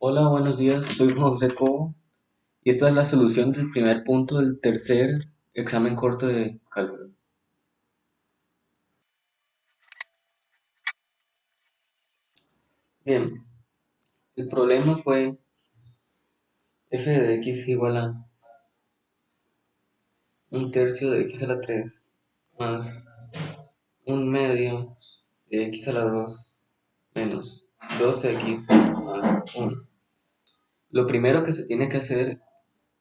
Hola, buenos días. Soy José Cobo y esta es la solución del primer punto del tercer examen corto de cálculo. Bien, el problema fue f de x igual a un tercio de x a la 3 más un medio de x a la 2 menos 2x más 1. Lo primero que se tiene que hacer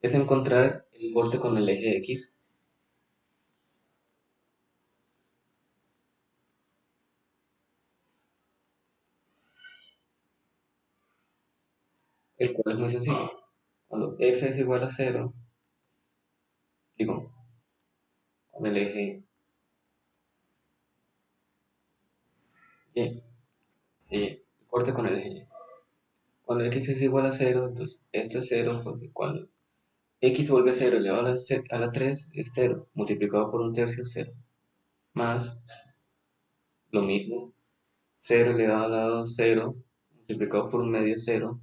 es encontrar el borde con el eje x. El cual es muy sencillo. Cuando f es igual a 0, digo, con el eje y, el corte con el eje y. Cuando x es igual a 0, entonces esto es 0 porque cuando x vuelve a 0 elevado a la, 3 es 0, multiplicado por un tercio es 0, más lo mismo, 0 elevado a la 2 0, multiplicado por un medio es 0,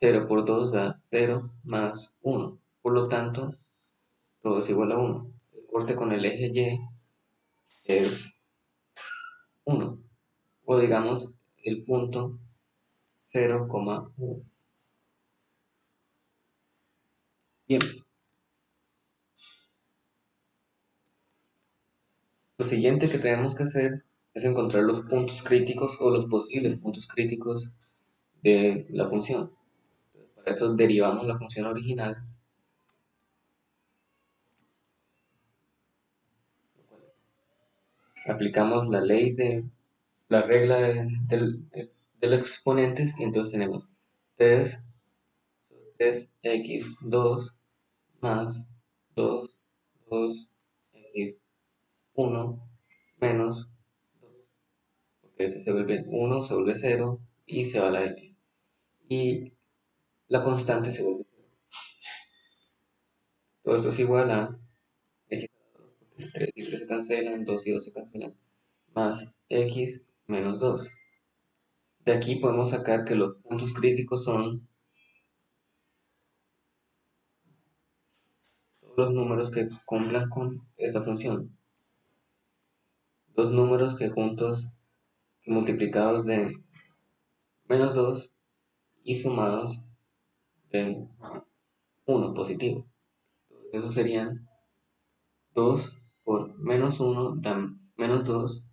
0 por 2 da 0 más 1, por lo tanto todo es igual a 1. El corte con el eje y es 1, o digamos el punto 0,1. Bien. Lo siguiente que tenemos que hacer es encontrar los puntos críticos o los posibles puntos críticos de la función. Para esto derivamos la función original aplicamos la ley de la regla de, los exponentes y entonces tenemos 3 3x2 más 2, 2, x, 1, menos 2. Porque este se vuelve 1, se vuelve 0 y se va a la x. Y la constante se vuelve 0. Todo esto es igual a x 3 y 3 se cancelan, 2 y 2 se cancelan, más x menos 2. De aquí podemos sacar que los puntos críticos son los números que cumplan con esta función. Dos números que juntos, multiplicados de menos 2 y sumados de 1 positivo. Eso serían 2 por menos 1 dan menos 2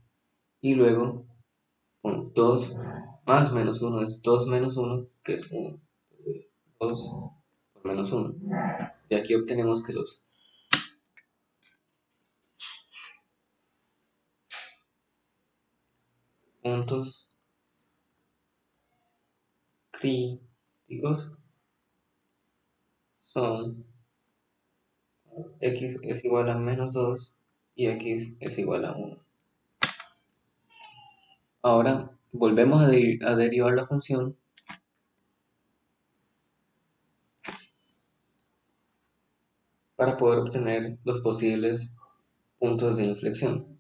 y luego 2 más menos 1 es 2 menos 1 que es 1. 2 por menos 1. Y aquí obtenemos que los puntos críticos son x es igual a menos 2 y x es igual a 1. Ahora volvemos a, derivar la función para poder obtener los posibles puntos de inflexión.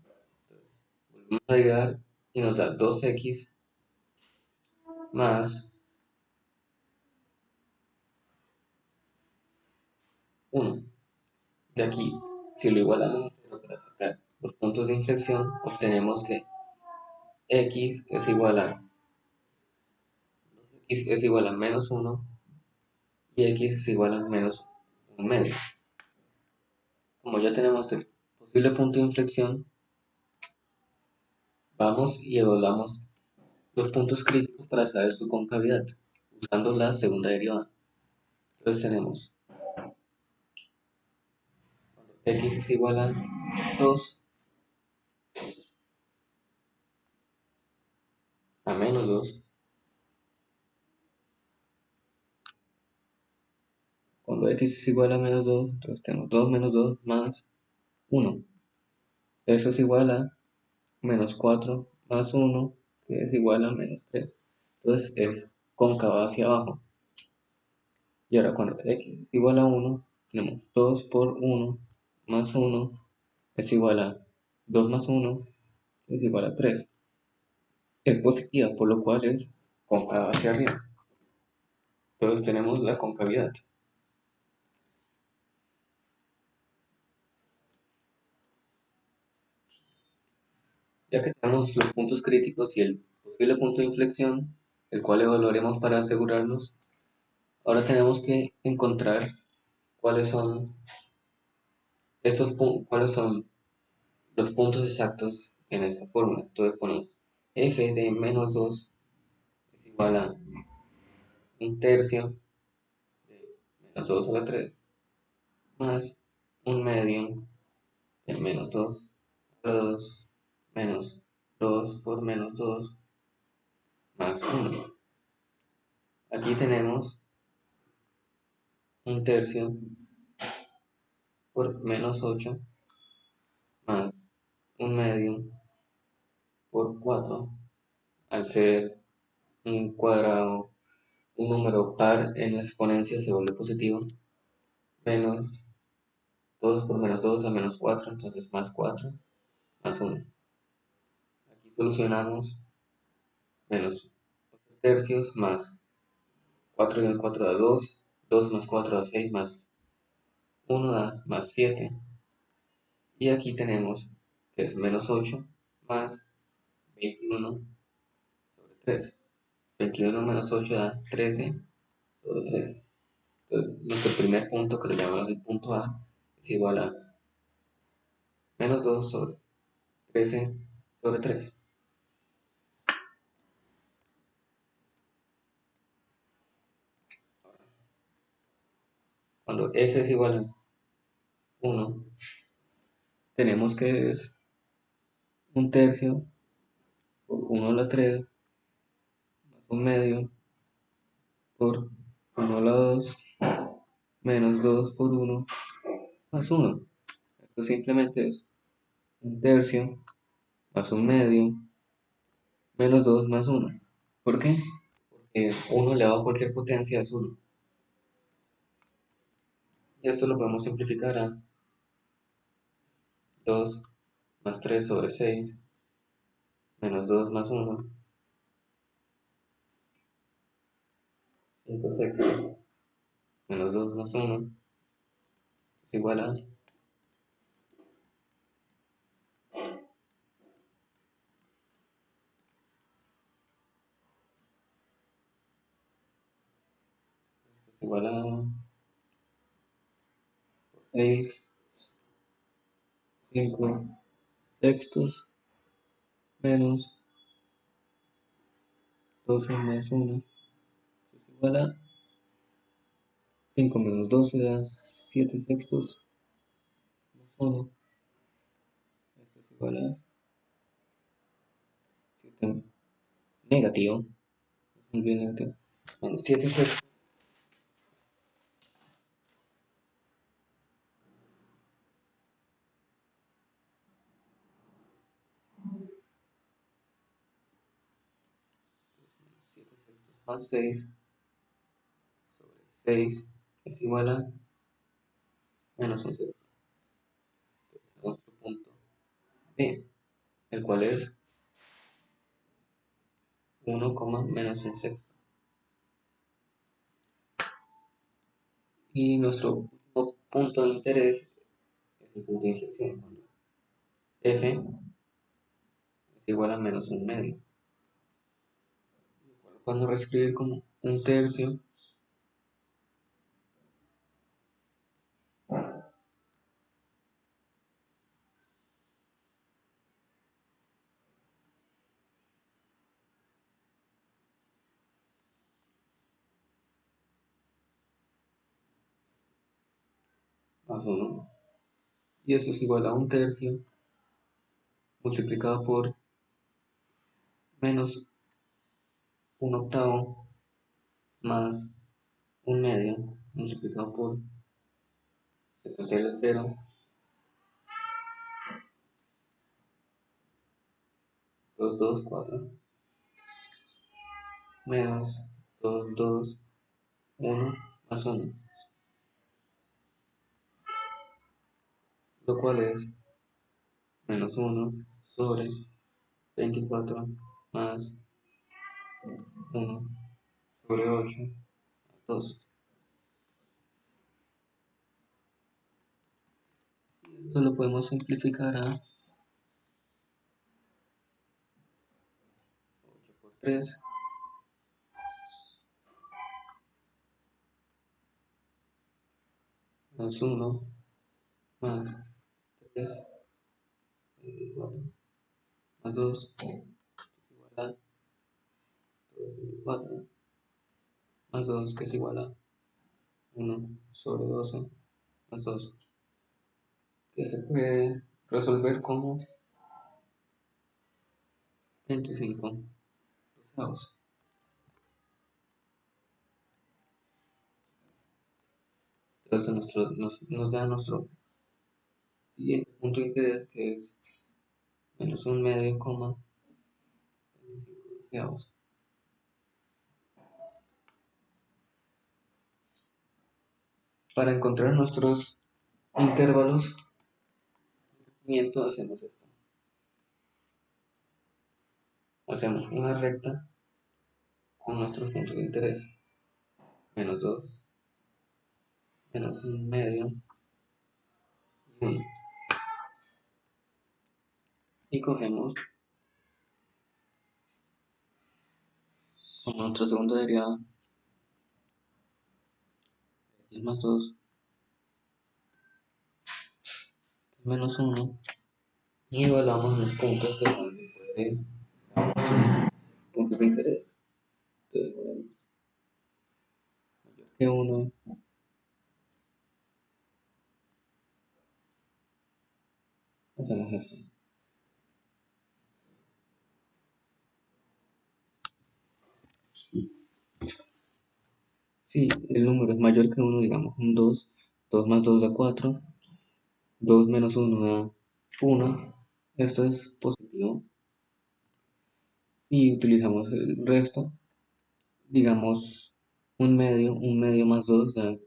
volvemos a agregar y nos da 2x más 1. De aquí, si lo igualamos a 0 para sacar los puntos de inflexión, obtenemos que x es igual a x es igual a menos 1 y x es igual a menos 1 medio como ya tenemos el posible punto de inflexión, vamos y evaluamos los puntos críticos para saber su concavidad, usando la segunda derivada. Entonces tenemos x es igual a 2 a menos 2 Cuando x es igual a menos 2, entonces tenemos 2 menos 2 más 1. Eso es igual a menos 4 más 1, que es igual a menos 3. Entonces es cóncava hacia abajo. Y ahora cuando x es igual a 1, tenemos 2 por 1 más 1 es igual a 2 más 1 es igual a 3. Es positiva, por lo cual es cóncava hacia arriba. Entonces tenemos la concavidad. Ya que tenemos los puntos críticos y el posible punto de inflexión, el cual evaluaremos para asegurarnos, ahora tenemos que encontrar cuáles son estos cuáles son los puntos exactos en esta fórmula. Entonces ponemos f de menos 2 es igual a un tercio de menos 2 a la 3 más un medio de menos 2 a la 2 menos 2 por menos 2 más 1. Aquí tenemos un tercio por menos 8 más un medio por 4 al ser un cuadrado un número par en la exponencia se vuelve positivo menos 2 por menos 2 a menos 4 entonces más 4 más 1 solucionamos menos 8 tercios más 4 menos 4 da 2, 2 más 4 da 6 más 1 da más 7. Y aquí tenemos que es menos 8 más 21 sobre 3. 21 menos 8 da 13 sobre 3. Entonces, nuestro primer punto, que lo llamamos el punto A, es igual a menos 2 sobre 13 sobre 3. cuando f es igual a 1, tenemos que es un tercio por 1 a la 3 más un medio por 1 a la 2 menos 2 por 1 más 1. Esto simplemente es un tercio más un medio menos 2 más 1. ¿Por qué? Porque 1 elevado a cualquier potencia es 1. Y esto lo podemos simplificar a 2 más 3 sobre 6 menos 2 más 1 5 sextos menos 2 más 1 es igual a esto es igual a 6, 5 sextos menos 12 más 1 es igual a 5 menos 12 da 7 sextos más 1 esto es igual a 7 negativo, negativo. 7 sextos más 6 sobre 6 es igual a menos 11. Entonces, nuestro punto B, el cual es 1, menos un sexto. Y nuestro punto de interés es el punto de inflexión, cuando f es igual a menos un medio cuando reescribir como un tercio. Más 1 y eso es igual a un tercio multiplicado por menos un octavo más un medio multiplicado por secuencial de 0 2, 2, 4 menos 2, 2, 1 más 1 lo cual es menos 1 sobre 24 más 1 sobre 8 2. Esto lo podemos simplificar a 8 por 3 más 1 más 3 24 más 2 igual a 24 más 2 que es igual a 1 sobre 12 más 2 que se puede resolver como 25 doceavos. Entonces nuestro, nos, nos da nuestro siguiente punto de interés que es menos un medio coma 25 doceavos. Para encontrar nuestros intervalos hacemos esto. Hacemos una recta con nuestros puntos de interés. Menos 2, menos un medio y 1. Y cogemos con nuestra segunda derivada y más 2 menos 1 y evaluamos los puntos que están después de puntos de interés. Entonces, mayor que 1 hacemos esto. Si el número es mayor que 1, digamos un 2, 2 más 2 da 4, 2 menos 1 da 1, esto es positivo. Si utilizamos el resto, digamos un medio, un medio más 2 da...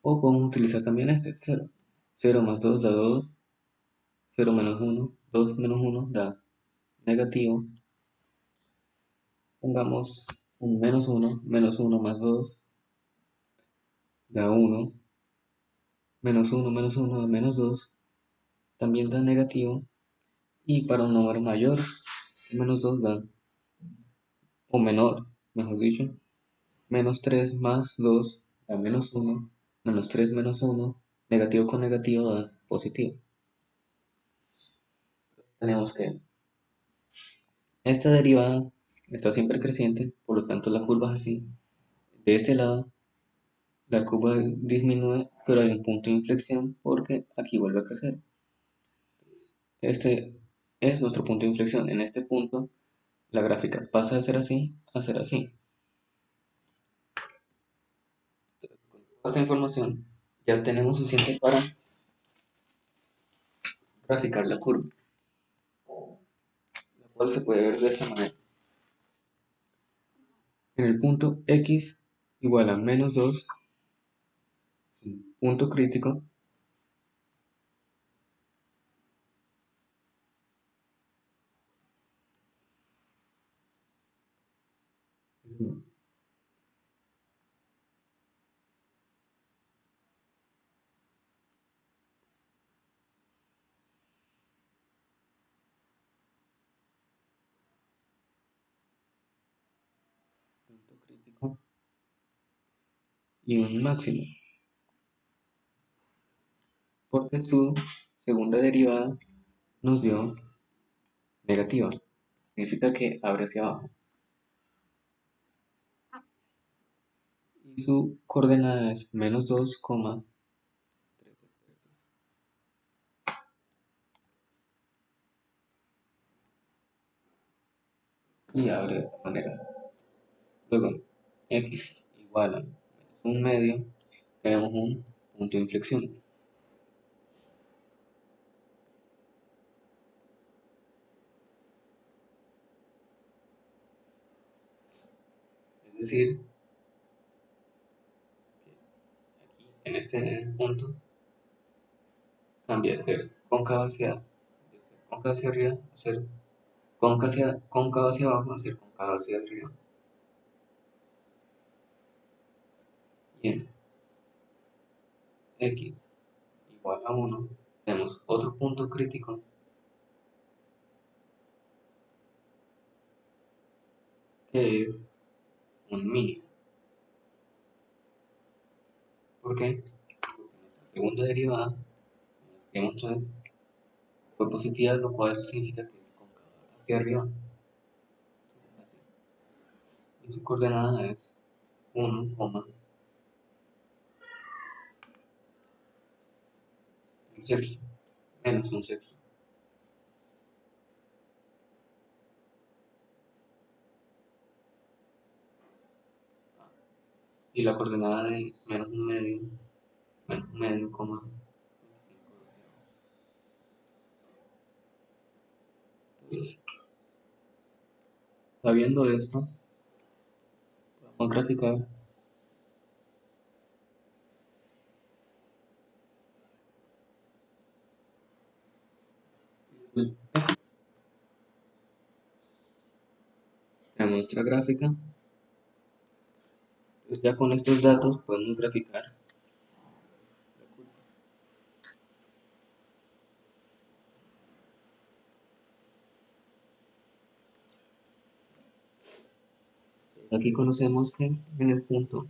O podemos utilizar también este, 0. 0 más 2 da 2, 0 menos 1, 2 menos 1 da negativo. Pongamos un menos 1, menos 1 más 2 da 1 menos 1 menos 1 menos 2 también da negativo. Y para un número mayor menos 2 da o menor mejor dicho. Menos 3 más 2 da menos 1 menos 3 menos 1 negativo con negativo da positivo. Tenemos que esta derivada está siempre creciente por lo tanto la curva es así de este lado la curva disminuye, pero hay un punto de inflexión porque aquí vuelve a crecer. Este es nuestro punto de inflexión. En este punto, la gráfica pasa de ser así a ser así. Con esta información ya tenemos suficiente para graficar la curva, la cual se puede ver de esta manera. En el punto x igual a menos 2 punto crítico crítico y un máximo porque su segunda derivada nos dio negativa. Significa que abre hacia abajo. Y su coordenada es menos 2, y abre de esta manera. Luego, x igual a un medio, tenemos un punto de inflexión. decir, aquí en este punto cambia de ser cóncavo hacia, cóncavo hacia arriba a ser cóncavo hacia, cóncavo hacia abajo a ser cóncavo hacia arriba. Tiene x igual a 1, tenemos otro punto crítico que es un mínimo. ¿Por qué? Porque nuestra segunda derivada, como entonces, fue positiva, lo cual significa que es cóncava hacia arriba. Y su coordenada es 1, sexto, menos un sexto. y la coordenada de menos un medio, menos un medio, coma, 25 sabiendo esto, podemos graficar en nuestra gráfica. Pues ya con estos datos podemos graficar. Aquí conocemos que en el punto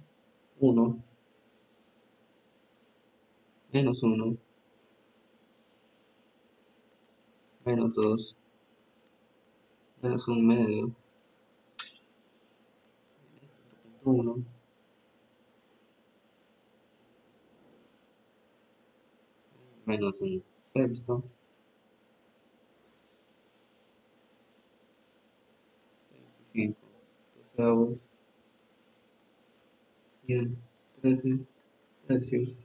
1, menos 1, menos 2, menos 1 medio, 1, menos un sexto, 25 doceavos, 100, 13 tercios.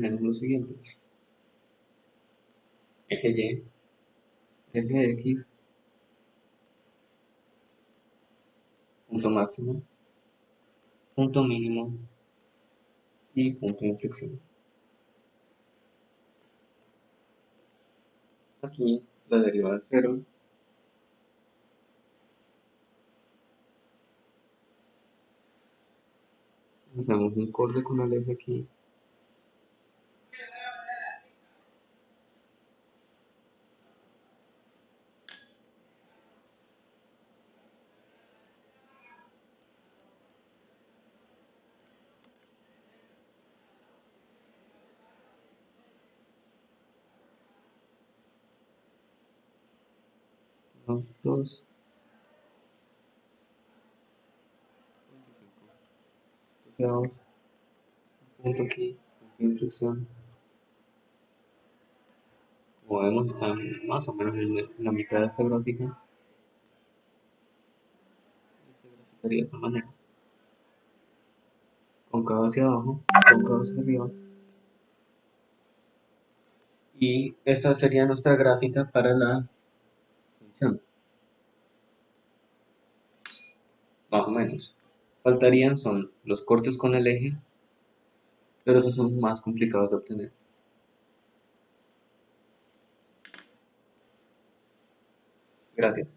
Tenemos los siguientes. Eje Y, eje X, punto máximo, punto mínimo y punto de inflexión. Aquí la derivada de cero hacemos un corte con el eje aquí dos asociados punto aquí como vemos está más o menos en la mitad de esta gráfica. Se graficaría de esta manera cóncavo hacia abajo cóncavo hacia arriba. Y esta sería nuestra gráfica para la función más o menos. Faltarían son los cortes con el eje pero esos son más complicados de obtener. Gracias